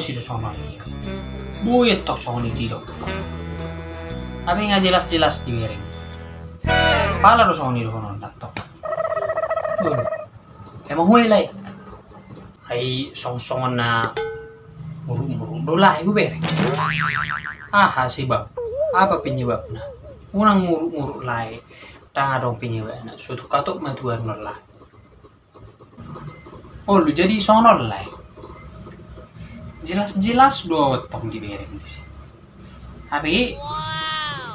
sih sono ini. Buyet tok sono di dok. Tapi nggak jelas-jelas di miring. Pala do sono di sono tok. Emang huli lai. Ai song-songan na muru-muru dolah gue bereng. Ah bab. Apa penyebabnya? Unang muru-muru lai. Tanga dong penyebabnya. Suatu katuk matuan lah. Oh lu jadi sono lah. Jelas-jelas do tong di bereng di sini. Tapi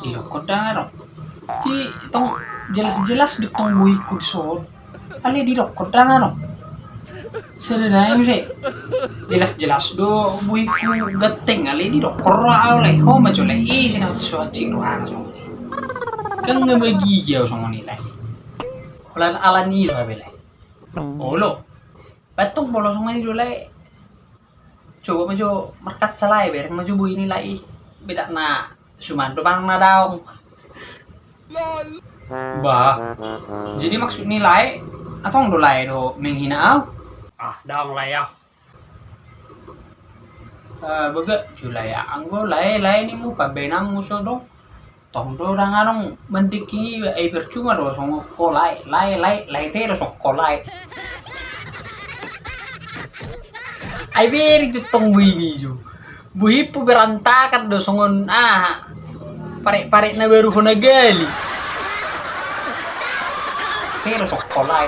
di rokok dong. Di tong jelas-jelas di tong buiku di sono. Ali di rokok dong. Sedang sih. Jelas-jelas do buiku gateng ali di rokok oleh. Oh maju le i sini suaci ruang sono. Kan nggak bagi jauh sono nilai. Kalau ala ni lo bela. Oh lo. Batung bolos sono ni dulu coba maju merkat salai ber maju bu ini lai beda na sumando bang na daong bah. Jadi maksud nilai atau ndo lai do? Menghina au? Ah, daong lah ya. Eh, baga julai anggo lai lai ni mu pabenang muso do. Tong do rang arong mendiki ai percuma do songo ko lai lai lai lai te do songo ko ai beri tu tong bui ni ju. Bui pu berantakan do songon ah pare pare na baru hona gali. Te do songo ko lai